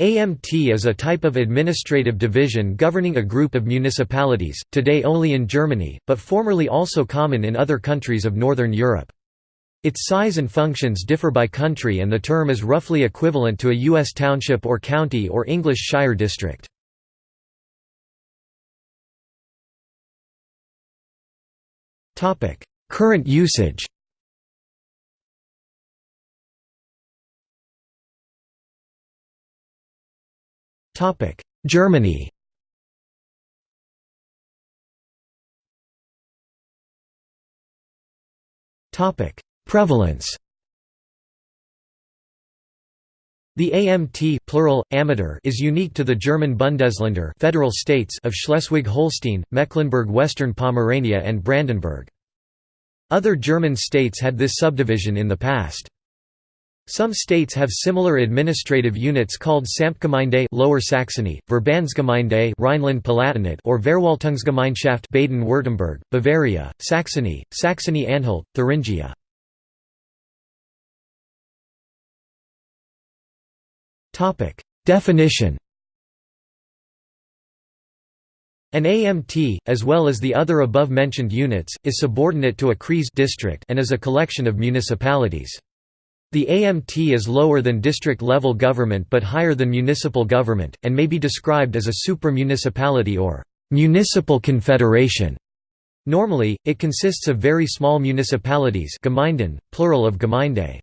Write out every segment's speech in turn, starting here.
AMT is a type of administrative division governing a group of municipalities, today only in Germany, but formerly also common in other countries of Northern Europe. Its size and functions differ by country and the term is roughly equivalent to a U.S. township or county or English shire district. Current usage Germany Prevalence The AMT plural, Ämter is unique to the German Bundesländer federal states of Schleswig-Holstein, Mecklenburg-Western Pomerania and Brandenburg. Other German states had this subdivision in the past. Some states have similar administrative units called Samtgemeinde Lower Saxony, Verbandsgemeinde Rhineland-Palatinate or Verwaltungsgemeinschaft Baden-Württemberg, Bavaria, Saxony, Saxony-Anhalt, Thuringia. Topic: Definition An AMT, as well as the other above-mentioned units, is subordinate to a Kreis district and is a collection of municipalities. The AMT is lower than district-level government but higher than municipal government, and may be described as a super-municipality or municipal confederation. Normally, it consists of very small municipalities Gemeinden, plural of Gemeinde.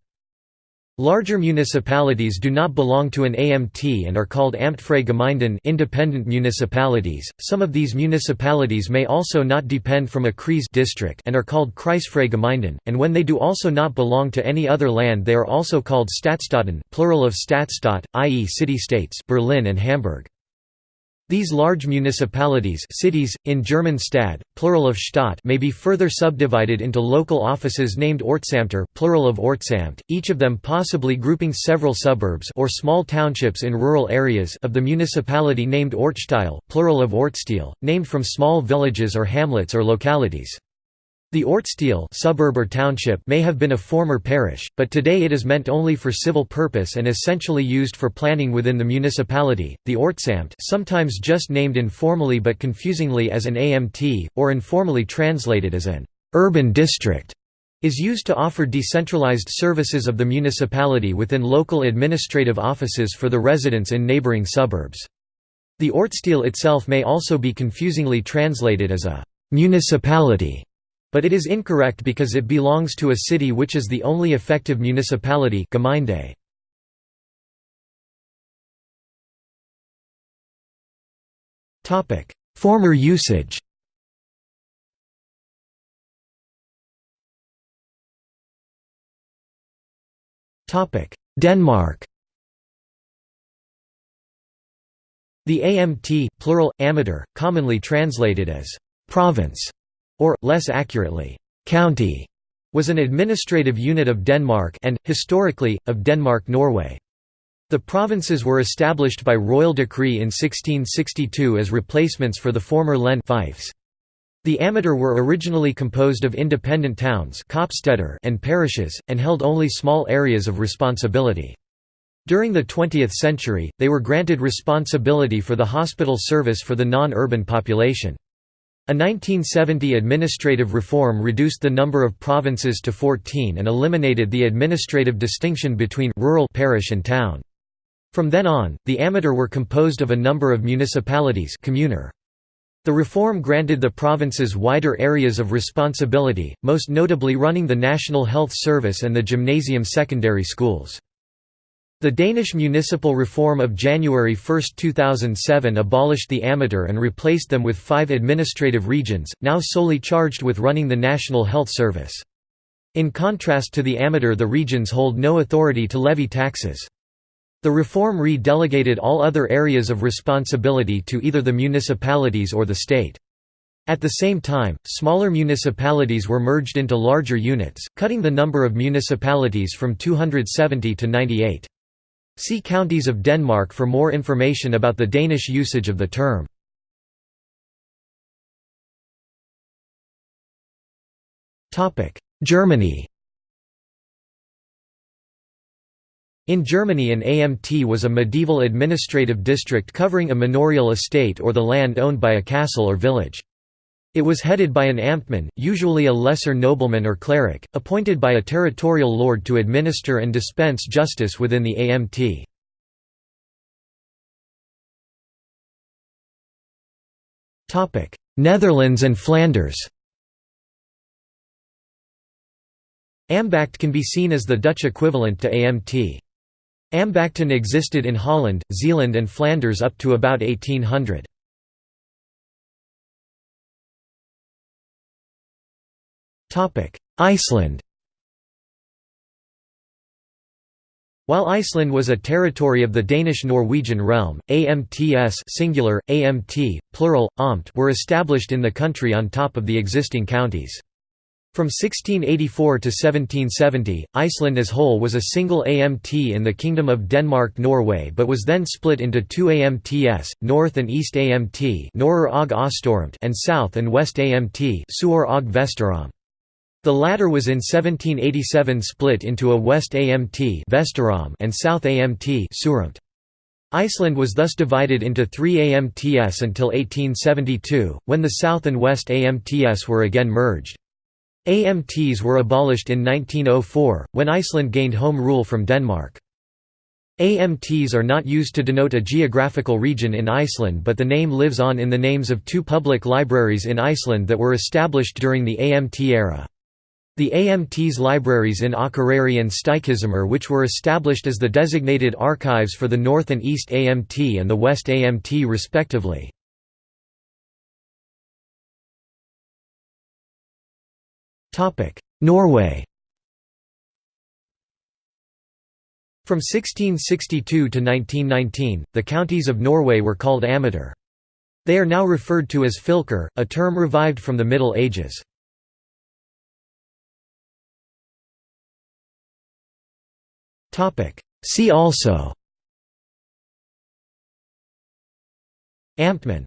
Larger municipalities do not belong to an AMT and are called Amtfreie Gemeinden independent municipalities. Some of these municipalities may also not depend from a Kreis district and are called Kreisfreie and when they do also not belong to any other land they are also called Stadtstaaten plural of Stadtstaat, i.e. city-states Berlin and Hamburg. These large municipalities cities, in German Stadt, plural of Stadt may be further subdivided into local offices named Ortsamter plural of Ortsamt, each of them possibly grouping several suburbs or small townships in rural areas of the municipality named Ortsteil plural of Ortsteil, named from small villages or hamlets or localities. The Ortsteil suburb or township may have been a former parish, but today it is meant only for civil purpose and essentially used for planning within the municipality. The Ortsamt, sometimes just named informally but confusingly as an AMT or informally translated as an urban district, is used to offer decentralized services of the municipality within local administrative offices for the residents in neighboring suburbs. The Ortsteil itself may also be confusingly translated as a municipality but it is incorrect because it belongs to a city which is the only effective municipality Gemeinde. Former usage. Denmark. The AMT plural, amter, commonly translated as «province» or, less accurately, county, was an administrative unit of Denmark and, historically, of Denmark-Norway. The provinces were established by royal decree in 1662 as replacements for the former Len fiefs. The amter were originally composed of independent towns and parishes, and held only small areas of responsibility. During the 20th century, they were granted responsibility for the hospital service for the non-urban population. A 1970 administrative reform reduced the number of provinces to 14 and eliminated the administrative distinction between rural parish and town. From then on, the amter were composed of a number of municipalities kommuner. The reform granted the provinces wider areas of responsibility, most notably running the National Health Service and the gymnasium secondary schools. The Danish municipal reform of January 1, 2007 abolished the amter and replaced them with five administrative regions, now solely charged with running the National Health Service. In contrast to the amter the regions hold no authority to levy taxes. The reform re-delegated all other areas of responsibility to either the municipalities or the state. At the same time, smaller municipalities were merged into larger units, cutting the number of municipalities from 270 to 98. See Counties of Denmark for more information about the Danish usage of the term. Germany In Germany an AMT was a medieval administrative district covering a manorial estate or the land owned by a castle or village. It was headed by an Amtmann, usually a lesser nobleman or cleric, appointed by a territorial lord to administer and dispense justice within the AMT. Netherlands and Flanders Ambacht can be seen as the Dutch equivalent to AMT. Ambachten existed in Holland, Zeeland and Flanders up to about 1800. Iceland While Iceland was a territory of the Danish-Norwegian realm, AMTS singular, AMT, plural, Amt were established in the country on top of the existing counties. From 1684 to 1770, Iceland as whole was a single AMT in the Kingdom of Denmark-Norway but was then split into two AMTS, North and East AMT and South and West AMT the latter was in 1787 split into a West AMT and South AMT Iceland was thus divided into three AMTS until 1872, when the South and West AMTS were again merged. AMTs were abolished in 1904, when Iceland gained home rule from Denmark. AMTs are not used to denote a geographical region in Iceland but the name lives on in the names of two public libraries in Iceland that were established during the AMT era. The AMT's libraries in Akureyri and Stykkishólmur which were established as the designated archives for the North and East AMT and the West AMT respectively. Norway From 1662 to 1919, the counties of Norway were called amter. They are now referred to as fylker, a term revived from the Middle Ages. See also. Amtmann